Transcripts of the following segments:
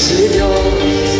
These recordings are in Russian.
只有。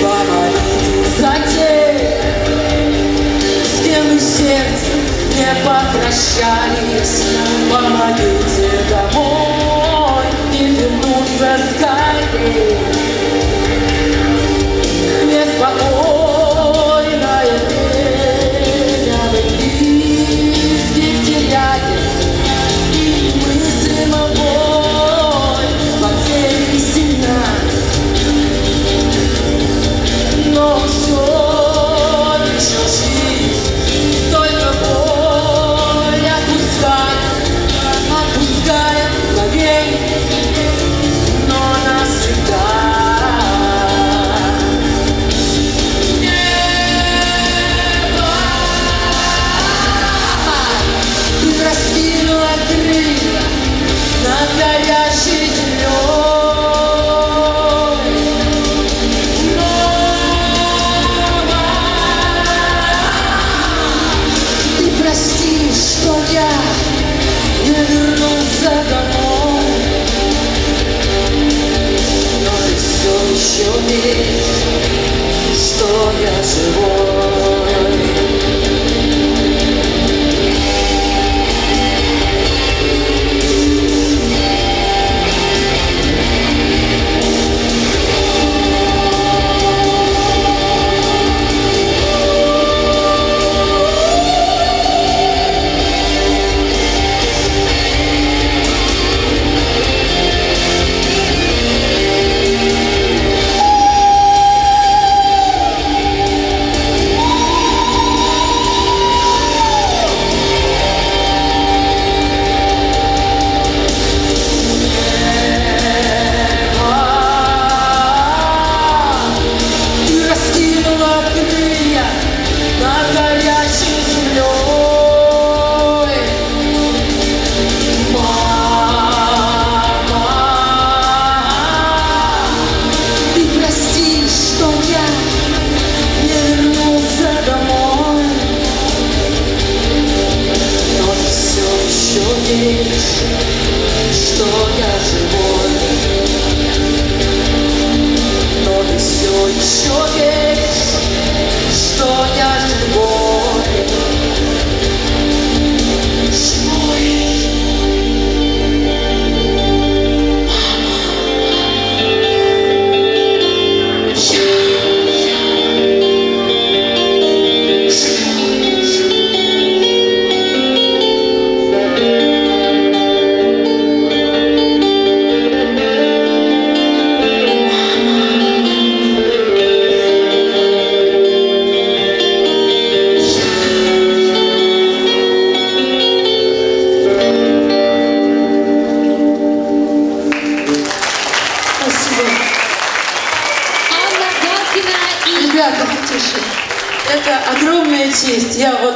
Помолитесь за тех, с кем из не попрощались. Помогите домой и вернуться скорее. me. sure did. Ребята, потише. Это огромная честь. Я вот